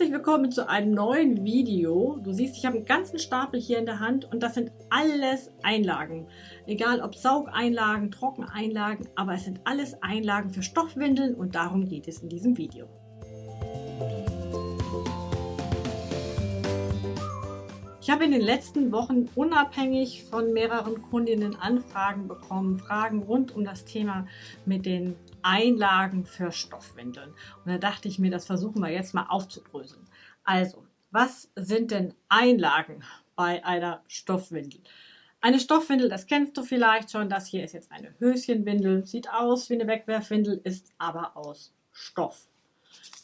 Herzlich willkommen zu einem neuen Video. Du siehst, ich habe einen ganzen Stapel hier in der Hand und das sind alles Einlagen. Egal ob Saugeinlagen, Trockeneinlagen, aber es sind alles Einlagen für Stoffwindeln und darum geht es in diesem Video. Ich habe in den letzten Wochen unabhängig von mehreren Kundinnen Anfragen bekommen, Fragen rund um das Thema mit den Einlagen für Stoffwindeln. Und da dachte ich mir, das versuchen wir jetzt mal aufzudröseln. Also, was sind denn Einlagen bei einer Stoffwindel? Eine Stoffwindel, das kennst du vielleicht schon, das hier ist jetzt eine Höschenwindel, sieht aus wie eine Wegwerfwindel, ist aber aus Stoff.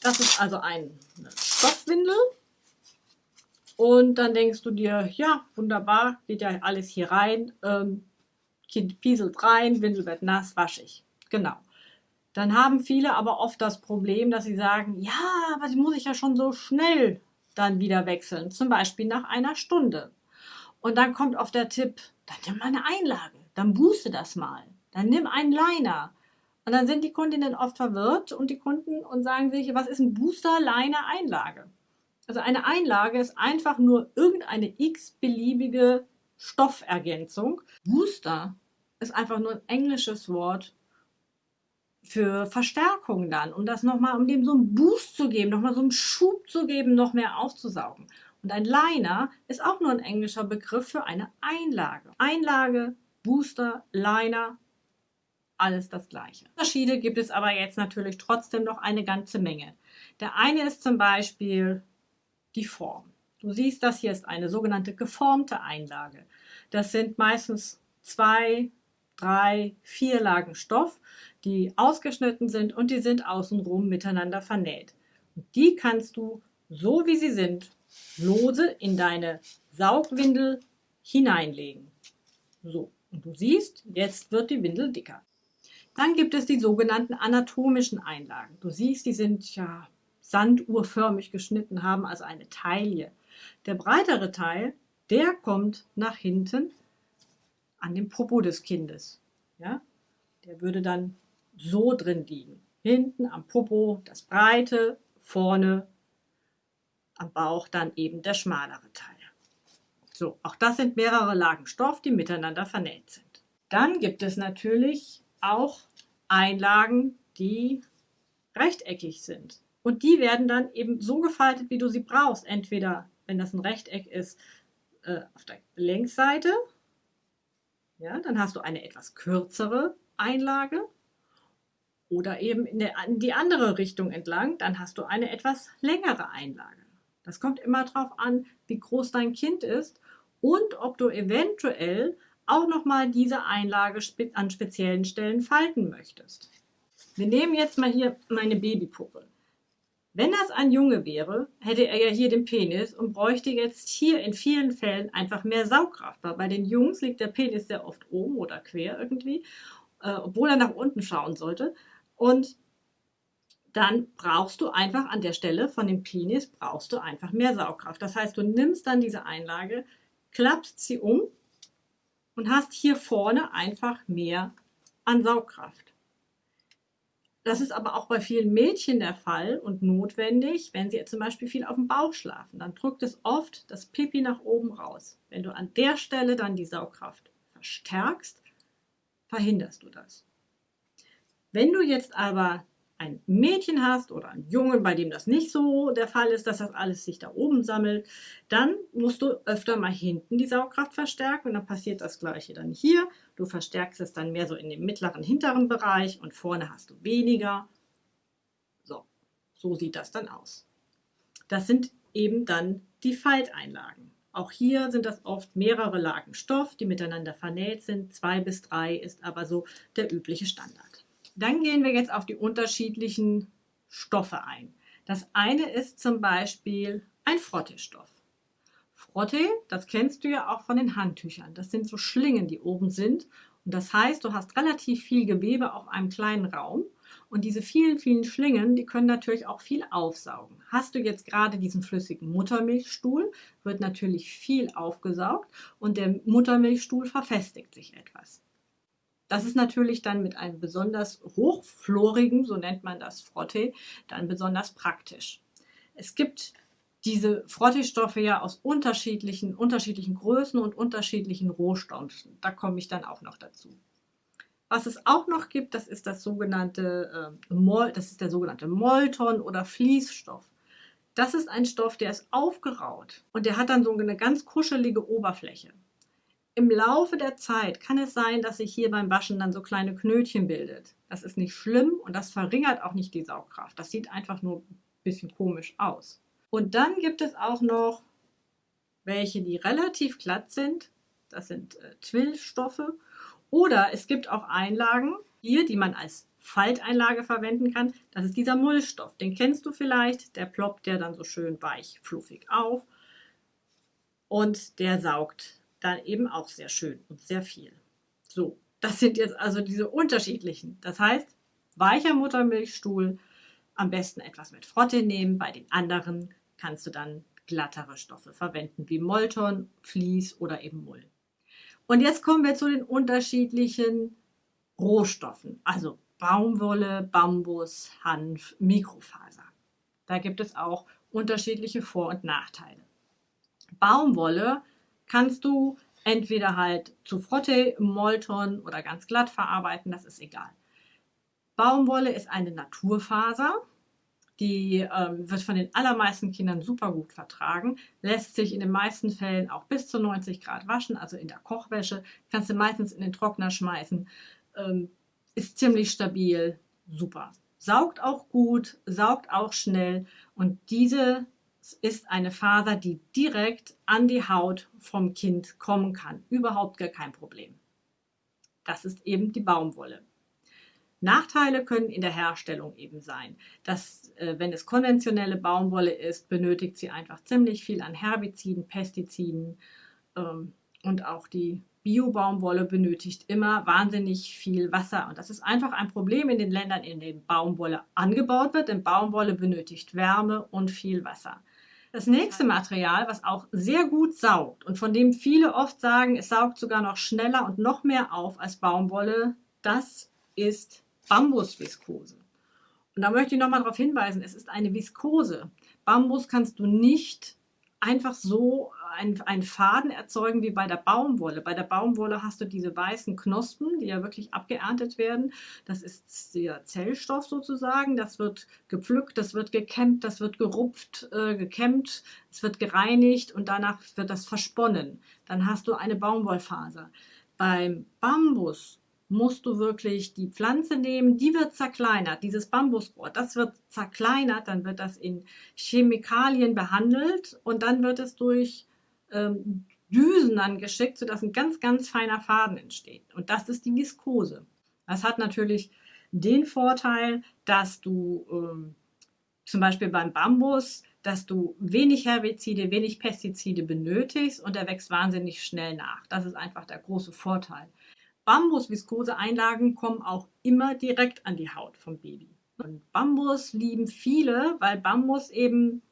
Das ist also eine Stoffwindel und dann denkst du dir, ja, wunderbar, geht ja alles hier rein, ähm, Kind pieselt rein, Windel wird nass, waschig. Genau. Dann haben viele aber oft das Problem, dass sie sagen, ja, aber die muss ich ja schon so schnell dann wieder wechseln, zum Beispiel nach einer Stunde. Und dann kommt oft der Tipp, dann nimm mal eine Einlage, dann booste das mal, dann nimm einen Liner. Und dann sind die Kundinnen oft verwirrt und die Kunden und sagen sich, was ist ein Booster, Liner, Einlage? Also eine Einlage ist einfach nur irgendeine x-beliebige Stoffergänzung. Booster ist einfach nur ein englisches Wort für Verstärkung dann, um das nochmal, um dem so einen Boost zu geben, nochmal so einen Schub zu geben, noch mehr aufzusaugen. Und ein Liner ist auch nur ein englischer Begriff für eine Einlage. Einlage, Booster, Liner, alles das gleiche. Unterschiede gibt es aber jetzt natürlich trotzdem noch eine ganze Menge. Der eine ist zum Beispiel die Form. Du siehst, das hier ist eine sogenannte geformte Einlage. Das sind meistens zwei, drei, vier Lagen Stoff, die ausgeschnitten sind und die sind außenrum miteinander vernäht. Und die kannst du, so wie sie sind, lose in deine Saugwindel hineinlegen. So, und du siehst, jetzt wird die Windel dicker. Dann gibt es die sogenannten anatomischen Einlagen. Du siehst, die sind ja sanduhrförmig geschnitten, haben also eine Taille. Der breitere Teil, der kommt nach hinten an dem Popo des Kindes. Ja? Der würde dann so drin liegen. Hinten am Popo das breite, vorne am Bauch dann eben der schmalere Teil. So, auch das sind mehrere Lagen Stoff, die miteinander vernäht sind. Dann gibt es natürlich auch Einlagen, die rechteckig sind. Und die werden dann eben so gefaltet, wie du sie brauchst. Entweder, wenn das ein Rechteck ist, äh, auf der Längsseite ja, dann hast du eine etwas kürzere Einlage oder eben in, der, in die andere Richtung entlang, dann hast du eine etwas längere Einlage. Das kommt immer darauf an, wie groß dein Kind ist und ob du eventuell auch nochmal diese Einlage an speziellen Stellen falten möchtest. Wir nehmen jetzt mal hier meine Babypuppe. Wenn das ein Junge wäre, hätte er ja hier den Penis und bräuchte jetzt hier in vielen Fällen einfach mehr Saugkraft. Weil bei den Jungs liegt der Penis sehr oft oben oder quer irgendwie, äh, obwohl er nach unten schauen sollte. Und dann brauchst du einfach an der Stelle von dem Penis brauchst du einfach mehr Saugkraft. Das heißt, du nimmst dann diese Einlage, klappst sie um und hast hier vorne einfach mehr an Saugkraft. Das ist aber auch bei vielen Mädchen der Fall und notwendig, wenn sie zum Beispiel viel auf dem Bauch schlafen. Dann drückt es oft das Pipi nach oben raus. Wenn du an der Stelle dann die Saugkraft verstärkst, verhinderst du das. Wenn du jetzt aber ein Mädchen hast oder einen Jungen, bei dem das nicht so der Fall ist, dass das alles sich da oben sammelt, dann musst du öfter mal hinten die Saugkraft verstärken und dann passiert das gleiche dann hier. Du verstärkst es dann mehr so in dem mittleren, hinteren Bereich und vorne hast du weniger. So, so sieht das dann aus. Das sind eben dann die Falteinlagen. Auch hier sind das oft mehrere Lagen Stoff, die miteinander vernäht sind. Zwei bis drei ist aber so der übliche Standard. Dann gehen wir jetzt auf die unterschiedlichen Stoffe ein. Das eine ist zum Beispiel ein Frottestoff. Frotte, das kennst du ja auch von den Handtüchern. Das sind so Schlingen, die oben sind. Und das heißt, du hast relativ viel Gewebe auf einem kleinen Raum. Und diese vielen, vielen Schlingen, die können natürlich auch viel aufsaugen. Hast du jetzt gerade diesen flüssigen Muttermilchstuhl, wird natürlich viel aufgesaugt und der Muttermilchstuhl verfestigt sich etwas. Das ist natürlich dann mit einem besonders hochflorigen, so nennt man das Frotte, dann besonders praktisch. Es gibt diese Frottee-Stoffe ja aus unterschiedlichen, unterschiedlichen Größen und unterschiedlichen Rohstoffen. Da komme ich dann auch noch dazu. Was es auch noch gibt, das ist das sogenannte äh, Mol, das ist der sogenannte Molton oder Fließstoff. Das ist ein Stoff, der ist aufgeraut und der hat dann so eine ganz kuschelige Oberfläche. Im Laufe der Zeit kann es sein, dass sich hier beim Waschen dann so kleine Knötchen bildet. Das ist nicht schlimm und das verringert auch nicht die Saugkraft. Das sieht einfach nur ein bisschen komisch aus. Und dann gibt es auch noch welche, die relativ glatt sind. Das sind äh, Twillstoffe oder es gibt auch Einlagen hier, die man als Falteinlage verwenden kann. Das ist dieser Mullstoff. Den kennst du vielleicht. Der ploppt der dann so schön weich, fluffig auf. Und der saugt dann eben auch sehr schön und sehr viel. So, das sind jetzt also diese unterschiedlichen. Das heißt, weicher Muttermilchstuhl, am besten etwas mit Frotte nehmen. Bei den anderen kannst du dann glattere Stoffe verwenden, wie Molton, Vlies oder eben Mull. Und jetzt kommen wir zu den unterschiedlichen Rohstoffen, also Baumwolle, Bambus, Hanf, Mikrofaser. Da gibt es auch unterschiedliche Vor- und Nachteile. Baumwolle kannst du entweder halt zu Frotte, Molton oder ganz glatt verarbeiten, das ist egal. Baumwolle ist eine Naturfaser, die ähm, wird von den allermeisten Kindern super gut vertragen, lässt sich in den meisten Fällen auch bis zu 90 Grad waschen, also in der Kochwäsche, kannst du meistens in den Trockner schmeißen, ähm, ist ziemlich stabil, super. Saugt auch gut, saugt auch schnell und diese ist eine Faser, die direkt an die Haut vom Kind kommen kann. Überhaupt gar kein Problem. Das ist eben die Baumwolle. Nachteile können in der Herstellung eben sein, dass äh, wenn es konventionelle Baumwolle ist, benötigt sie einfach ziemlich viel an Herbiziden, Pestiziden ähm, und auch die Bio-Baumwolle benötigt immer wahnsinnig viel Wasser. Und das ist einfach ein Problem in den Ländern, in denen Baumwolle angebaut wird, denn Baumwolle benötigt Wärme und viel Wasser. Das nächste Material, was auch sehr gut saugt und von dem viele oft sagen, es saugt sogar noch schneller und noch mehr auf als Baumwolle, das ist Bambusviskose. Und da möchte ich nochmal darauf hinweisen, es ist eine Viskose. Bambus kannst du nicht einfach so einen Faden erzeugen wie bei der Baumwolle. Bei der Baumwolle hast du diese weißen Knospen, die ja wirklich abgeerntet werden. Das ist der Zellstoff sozusagen. Das wird gepflückt, das wird gekämmt, das wird gerupft, äh, gekämmt, es wird gereinigt und danach wird das versponnen. Dann hast du eine Baumwollfaser. Beim Bambus musst du wirklich die Pflanze nehmen, die wird zerkleinert, dieses Bambusrohr, das wird zerkleinert, dann wird das in Chemikalien behandelt und dann wird es durch ähm, Düsen dann geschickt, sodass ein ganz, ganz feiner Faden entsteht. Und das ist die Viskose. Das hat natürlich den Vorteil, dass du ähm, zum Beispiel beim Bambus, dass du wenig Herbizide, wenig Pestizide benötigst und der wächst wahnsinnig schnell nach. Das ist einfach der große Vorteil. Bambus-Viskose-Einlagen kommen auch immer direkt an die Haut vom Baby. Und Bambus lieben viele, weil Bambus eben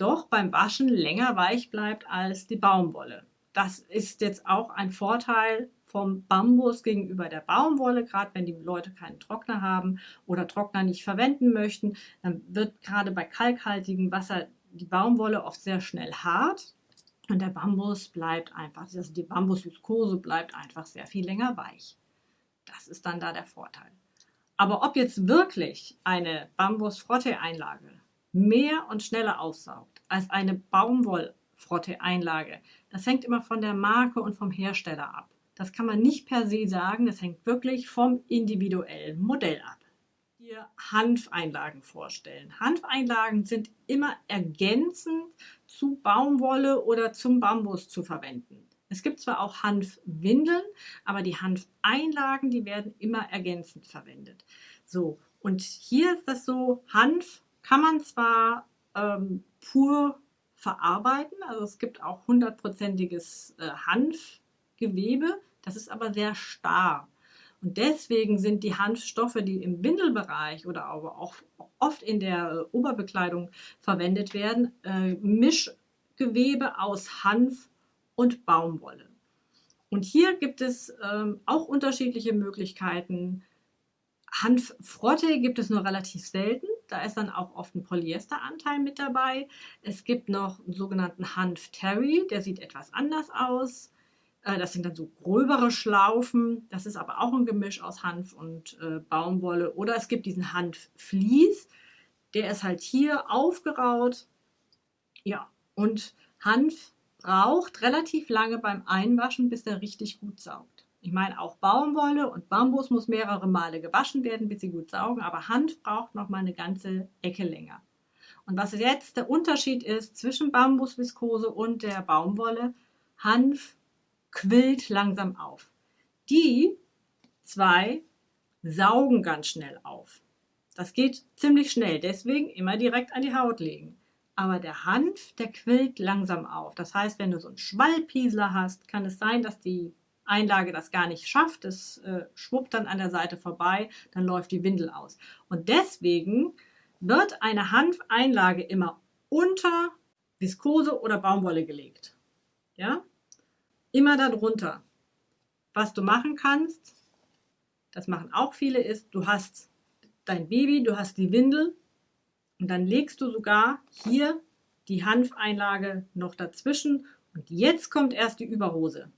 doch beim Waschen länger weich bleibt als die Baumwolle. Das ist jetzt auch ein Vorteil vom Bambus gegenüber der Baumwolle, gerade wenn die Leute keinen Trockner haben oder Trockner nicht verwenden möchten, dann wird gerade bei kalkhaltigem Wasser die Baumwolle oft sehr schnell hart und der Bambus bleibt einfach, also die Bambusviskose bleibt einfach sehr viel länger weich. Das ist dann da der Vorteil. Aber ob jetzt wirklich eine Bambus-Frotte-Einlage mehr und schneller aussaugt als eine Baumwoll-Frotte-Einlage, das hängt immer von der Marke und vom Hersteller ab. Das kann man nicht per se sagen, das hängt wirklich vom individuellen Modell ab dir Hanfeinlagen vorstellen. Hanfeinlagen sind immer ergänzend zu Baumwolle oder zum Bambus zu verwenden. Es gibt zwar auch Hanfwindeln, aber die Hanfeinlagen, die werden immer ergänzend verwendet. So, und hier ist das so, Hanf kann man zwar ähm, pur verarbeiten, also es gibt auch hundertprozentiges äh, Hanfgewebe, das ist aber sehr starr. Und deswegen sind die Hanfstoffe, die im Windelbereich oder aber auch oft in der Oberbekleidung verwendet werden, äh, Mischgewebe aus Hanf und Baumwolle. Und hier gibt es ähm, auch unterschiedliche Möglichkeiten. Hanffrotte gibt es nur relativ selten. Da ist dann auch oft ein Polyesteranteil mit dabei. Es gibt noch einen sogenannten Hanf Terry, der sieht etwas anders aus. Äh, das sind dann so gröbere Schlaufen. Das ist aber auch ein Gemisch aus Hanf und äh, Baumwolle. Oder es gibt diesen Hanf Vlies. Der ist halt hier aufgeraut. Ja, und Hanf braucht relativ lange beim Einwaschen, bis er richtig gut saugt. Ich meine, auch Baumwolle und Bambus muss mehrere Male gewaschen werden, bis sie gut saugen, aber Hanf braucht noch mal eine ganze Ecke länger. Und was jetzt der Unterschied ist zwischen Bambusviskose und der Baumwolle, Hanf quillt langsam auf. Die zwei saugen ganz schnell auf. Das geht ziemlich schnell, deswegen immer direkt an die Haut legen. Aber der Hanf, der quillt langsam auf. Das heißt, wenn du so einen Schwallpiesler hast, kann es sein, dass die Einlage das gar nicht schafft, es äh, schwuppt dann an der Seite vorbei, dann läuft die Windel aus. Und deswegen wird eine Hanfeinlage immer unter Viskose oder Baumwolle gelegt. Ja? Immer darunter. Was du machen kannst, das machen auch viele, ist, du hast dein Baby, du hast die Windel und dann legst du sogar hier die Hanfeinlage noch dazwischen und jetzt kommt erst die Überhose.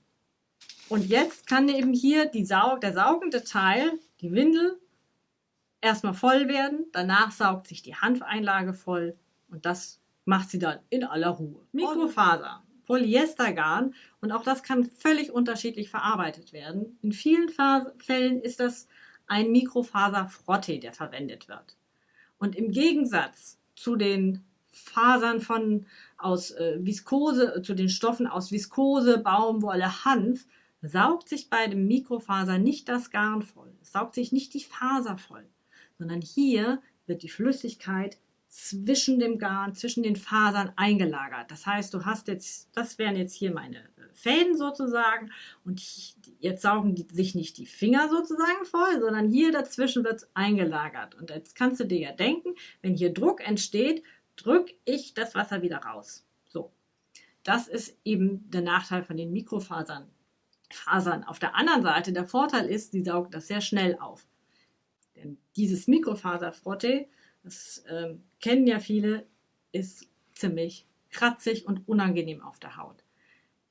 Und jetzt kann eben hier Saug, der saugende Teil, die Windel, erstmal voll werden. Danach saugt sich die Hanfeinlage voll und das macht sie dann in aller Ruhe. Mikrofaser, Polyestergarn und auch das kann völlig unterschiedlich verarbeitet werden. In vielen Fällen ist das ein Mikrofaserfrotte, der verwendet wird. Und im Gegensatz zu den Fasern von aus äh, Viskose, zu den Stoffen aus Viskose, Baumwolle, Hanf, saugt sich bei dem Mikrofaser nicht das Garn voll, es saugt sich nicht die Faser voll, sondern hier wird die Flüssigkeit zwischen dem Garn, zwischen den Fasern eingelagert. Das heißt, du hast jetzt, das wären jetzt hier meine äh, Fäden sozusagen und jetzt saugen die, sich nicht die Finger sozusagen voll, sondern hier dazwischen wird es eingelagert. Und jetzt kannst du dir ja denken, wenn hier Druck entsteht, drücke ich das Wasser wieder raus. So, das ist eben der Nachteil von den Mikrofasern. Fasern. Auf der anderen Seite, der Vorteil ist, die saugt das sehr schnell auf. Denn dieses Mikrofaserfrotte, das äh, kennen ja viele, ist ziemlich kratzig und unangenehm auf der Haut.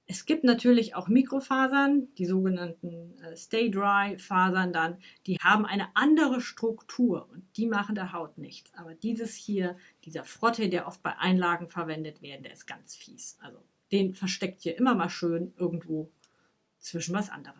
Es gibt natürlich auch Mikrofasern, die sogenannten äh, Stay Dry Fasern dann, die haben eine andere Struktur und die machen der Haut nichts. Aber dieses hier, dieser Frotte, der oft bei Einlagen verwendet wird, der ist ganz fies. Also den versteckt ihr immer mal schön irgendwo zwischen was anderem.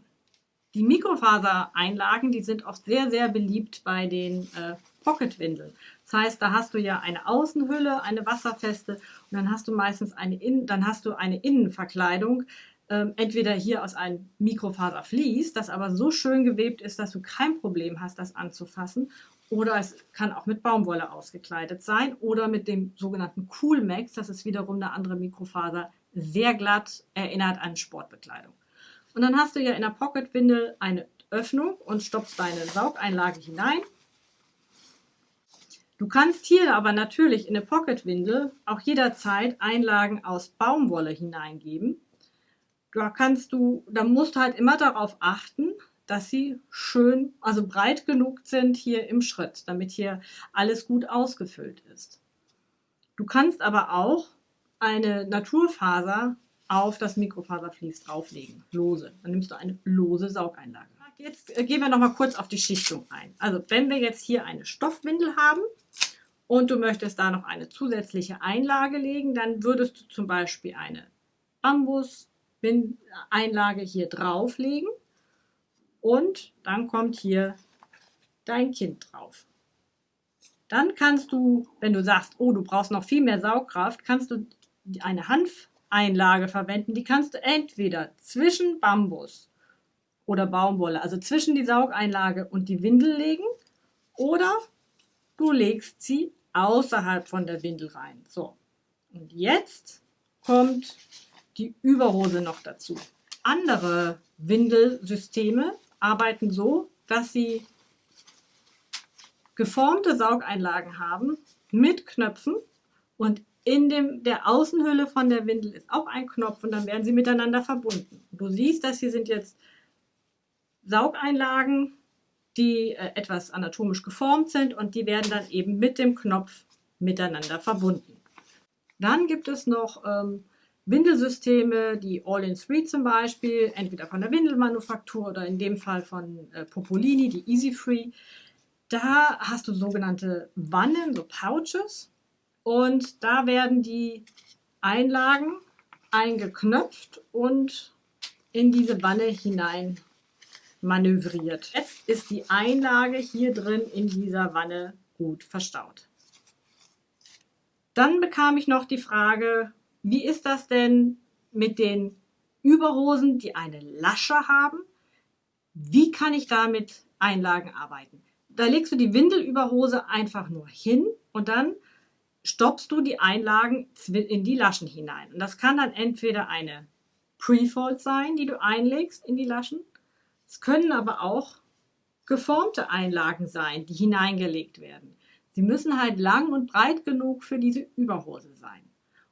Die Mikrofasereinlagen, die sind oft sehr, sehr beliebt bei den äh, Pocketwindeln. Das heißt, da hast du ja eine Außenhülle, eine wasserfeste und dann hast du meistens eine, In dann hast du eine Innenverkleidung, ähm, entweder hier aus einem Mikrofaservlies, das aber so schön gewebt ist, dass du kein Problem hast, das anzufassen. Oder es kann auch mit Baumwolle ausgekleidet sein oder mit dem sogenannten Coolmax, das ist wiederum eine andere Mikrofaser, sehr glatt, erinnert an Sportbekleidung. Und dann hast du ja in der Pocketwindel eine Öffnung und stopfst deine Saugeinlage hinein. Du kannst hier aber natürlich in eine Pocketwindel auch jederzeit Einlagen aus Baumwolle hineingeben. Da kannst du, da musst du halt immer darauf achten, dass sie schön, also breit genug sind hier im Schritt, damit hier alles gut ausgefüllt ist. Du kannst aber auch eine Naturfaser auf das Mikrofaservlies drauflegen, lose. Dann nimmst du eine lose Saugeinlage. Jetzt äh, gehen wir noch mal kurz auf die Schichtung ein. Also wenn wir jetzt hier eine Stoffwindel haben und du möchtest da noch eine zusätzliche Einlage legen, dann würdest du zum Beispiel eine Bambus-Einlage hier drauflegen und dann kommt hier dein Kind drauf. Dann kannst du, wenn du sagst, oh, du brauchst noch viel mehr Saugkraft, kannst du eine Hanf Einlage verwenden. Die kannst du entweder zwischen Bambus oder Baumwolle, also zwischen die Saugeinlage und die Windel legen oder du legst sie außerhalb von der Windel rein. So, und jetzt kommt die Überhose noch dazu. Andere Windelsysteme arbeiten so, dass sie geformte Saugeinlagen haben mit Knöpfen und in dem, der Außenhülle von der Windel ist auch ein Knopf und dann werden sie miteinander verbunden. Du siehst, das hier sind jetzt Saugeinlagen die äh, etwas anatomisch geformt sind und die werden dann eben mit dem Knopf miteinander verbunden. Dann gibt es noch ähm, Windelsysteme, die All-in-Three zum Beispiel, entweder von der Windelmanufaktur oder in dem Fall von äh, Popolini, die Easy Free. Da hast du sogenannte Wannen, so Pouches. Und da werden die Einlagen eingeknöpft und in diese Wanne hinein manövriert. Jetzt ist die Einlage hier drin in dieser Wanne gut verstaut. Dann bekam ich noch die Frage, wie ist das denn mit den Überhosen, die eine Lasche haben? Wie kann ich da mit Einlagen arbeiten? Da legst du die Windelüberhose einfach nur hin und dann stoppst du die Einlagen in die Laschen hinein. Und das kann dann entweder eine Pre-Fold sein, die du einlegst in die Laschen. Es können aber auch geformte Einlagen sein, die hineingelegt werden. Sie müssen halt lang und breit genug für diese Überhose sein.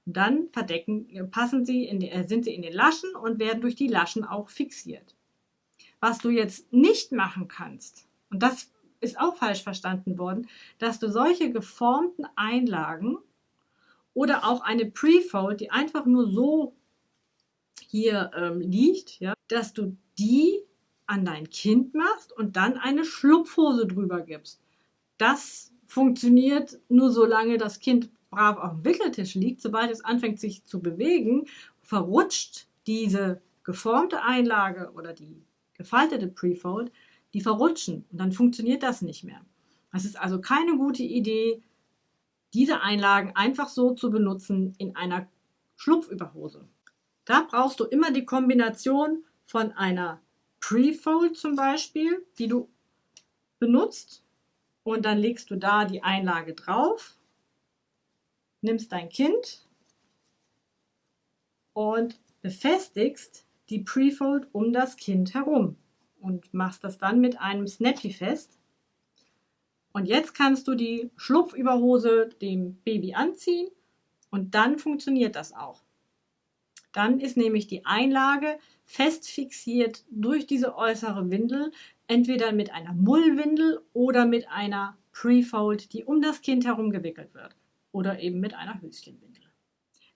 Und dann verdecken, passen sie die, äh, sind sie in den Laschen und werden durch die Laschen auch fixiert. Was du jetzt nicht machen kannst, und das ist auch falsch verstanden worden, dass du solche geformten Einlagen oder auch eine Pre-Fold, die einfach nur so hier ähm, liegt, ja, dass du die an dein Kind machst und dann eine Schlupfhose drüber gibst. Das funktioniert nur solange das Kind brav auf dem Wickeltisch liegt. Sobald es anfängt sich zu bewegen, verrutscht diese geformte Einlage oder die gefaltete Prefold die verrutschen und dann funktioniert das nicht mehr. Es ist also keine gute Idee, diese Einlagen einfach so zu benutzen in einer Schlupfüberhose. Da brauchst du immer die Kombination von einer Pre-Fold zum Beispiel, die du benutzt und dann legst du da die Einlage drauf, nimmst dein Kind und befestigst die Pre-Fold um das Kind herum und machst das dann mit einem Snappy fest. Und jetzt kannst du die Schlupfüberhose dem Baby anziehen und dann funktioniert das auch. Dann ist nämlich die Einlage fest fixiert durch diese äußere Windel, entweder mit einer Mullwindel oder mit einer Prefold, die um das Kind herum gewickelt wird oder eben mit einer Höschenwindel.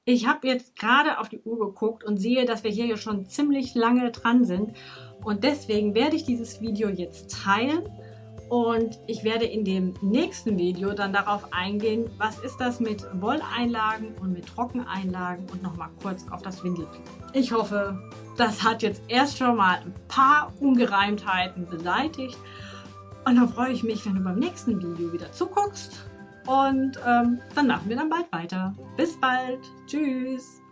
Ich habe jetzt gerade auf die Uhr geguckt und sehe, dass wir hier schon ziemlich lange dran sind. Und deswegen werde ich dieses Video jetzt teilen. Und ich werde in dem nächsten Video dann darauf eingehen, was ist das mit Wolleinlagen und mit Trockeneinlagen und nochmal kurz auf das Windelfliegen. Ich hoffe, das hat jetzt erst schon mal ein paar Ungereimtheiten beseitigt. Und dann freue ich mich, wenn du beim nächsten Video wieder zuguckst und ähm, dann machen wir dann bald weiter. Bis bald. Tschüss.